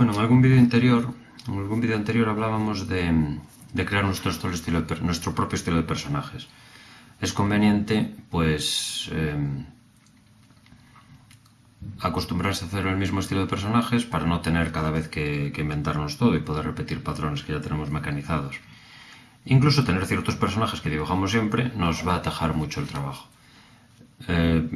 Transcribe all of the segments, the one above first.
Bueno, en algún vídeo anterior, en algún vídeo anterior hablábamos de, de crear nuestro, estilo de, nuestro propio estilo de personajes. Es conveniente, pues, eh, acostumbrarse a hacer el mismo estilo de personajes para no tener cada vez que, inventarnos todo y poder repetir patrones que ya tenemos mecanizados. Incluso tener ciertos personajes que dibujamos siempre nos va a atajar mucho el trabajo. Eh,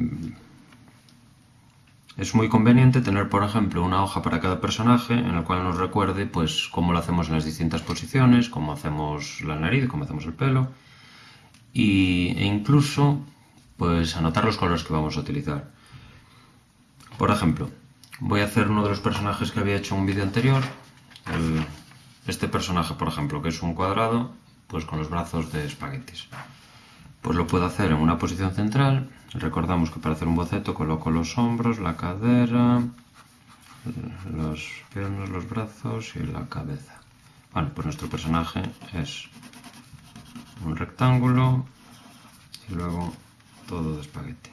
es muy conveniente tener, por ejemplo, una hoja para cada personaje en la cual nos recuerde pues, cómo lo hacemos en las distintas posiciones, cómo hacemos la nariz, cómo hacemos el pelo, y, e incluso pues, anotar los colores que vamos a utilizar. Por ejemplo, voy a hacer uno de los personajes que había hecho en un vídeo anterior. este personaje, por ejemplo, que es un cuadrado, pues con los brazos de espaguetis. Pues lo puedo hacer en una posición central. Recordamos que para hacer un boceto coloco los hombros, la cadera, los piernas, los brazos y la cabeza. Bueno, pues nuestro personaje es un rectángulo y luego todo de espagueti.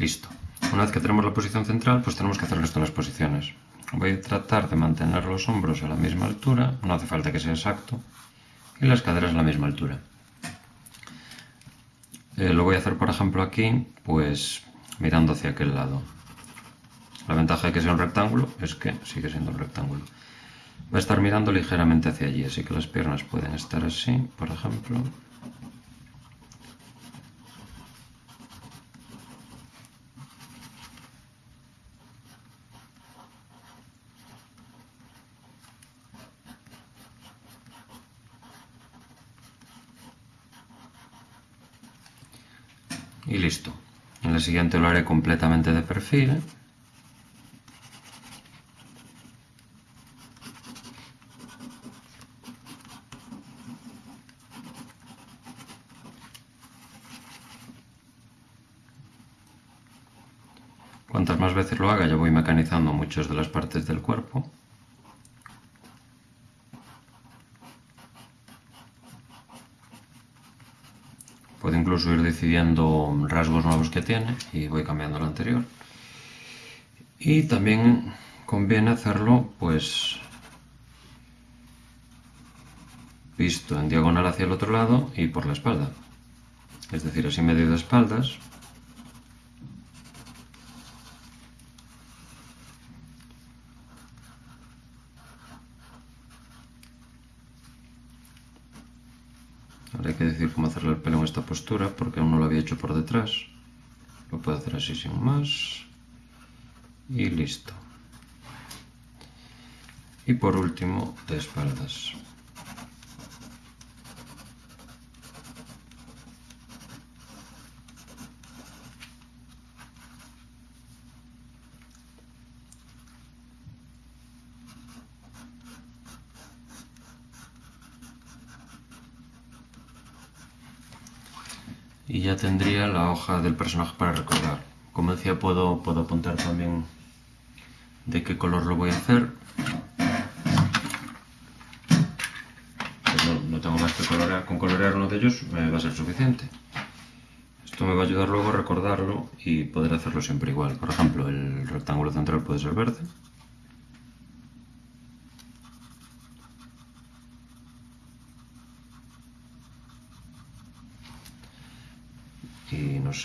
Listo. Una vez que tenemos la posición central, pues tenemos que hacer esto en las posiciones. Voy a tratar de mantener los hombros a la misma altura, no hace falta que sea exacto, y las caderas a la misma altura. Eh, lo voy a hacer, por ejemplo, aquí, pues mirando hacia aquel lado. La ventaja de que sea un rectángulo es que sigue siendo un rectángulo. Va a estar mirando ligeramente hacia allí, así que las piernas pueden estar así, por ejemplo. Y listo. En la siguiente lo haré completamente de perfil. Cuantas más veces lo haga ya voy mecanizando muchas de las partes del cuerpo. Incluso ir decidiendo rasgos nuevos que tiene y voy cambiando el anterior. Y también conviene hacerlo pues visto en diagonal hacia el otro lado y por la espalda. Es decir, así medio de espaldas Ahora hay que decir cómo hacerle el pelo en esta postura porque aún no lo había hecho por detrás. Lo puedo hacer así sin más. Y listo. Y por último, de espaldas. Y ya tendría la hoja del personaje para recordar. Como decía, puedo, puedo apuntar también de qué color lo voy a hacer. Pues no, tengo más que colorear, con colorear uno de ellos me va a ser suficiente. Esto me va a ayudar luego a recordarlo y poder hacerlo siempre igual. Por ejemplo, el rectángulo central puede ser verde.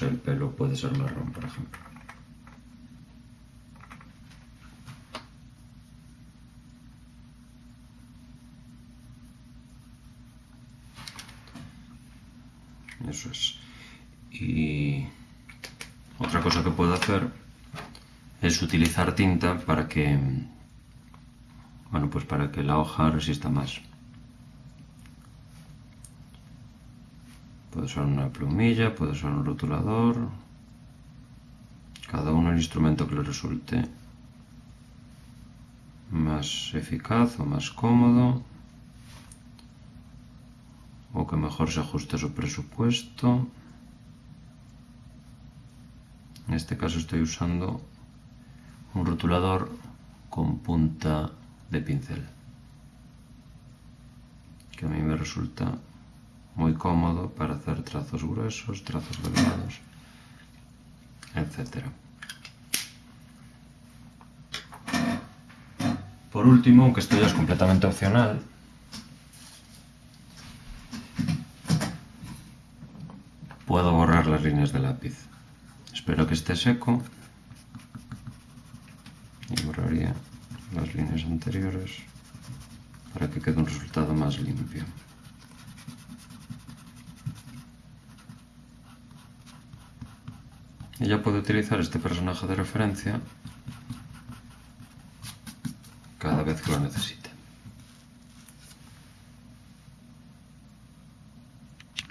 El pelo puede ser marrón, por ejemplo. Eso es. Y otra cosa que puedo hacer es utilizar tinta para que, bueno, pues para que la hoja resista más. Puede ser una plumilla, puede ser un rotulador. Cada uno el instrumento que le resulte más eficaz o más cómodo. O que mejor se ajuste a su presupuesto. En este caso estoy usando un rotulador con punta de pincel que a mí me resulta muy cómodo para hacer trazos gruesos, trazos delgados, etc. Por último, aunque esto ya es completamente opcional, puedo borrar las líneas de lápiz. Espero que esté seco y borraría las líneas anteriores para que quede un resultado más limpio. Ya puedo utilizar este personaje de referencia cada vez que lo necesite.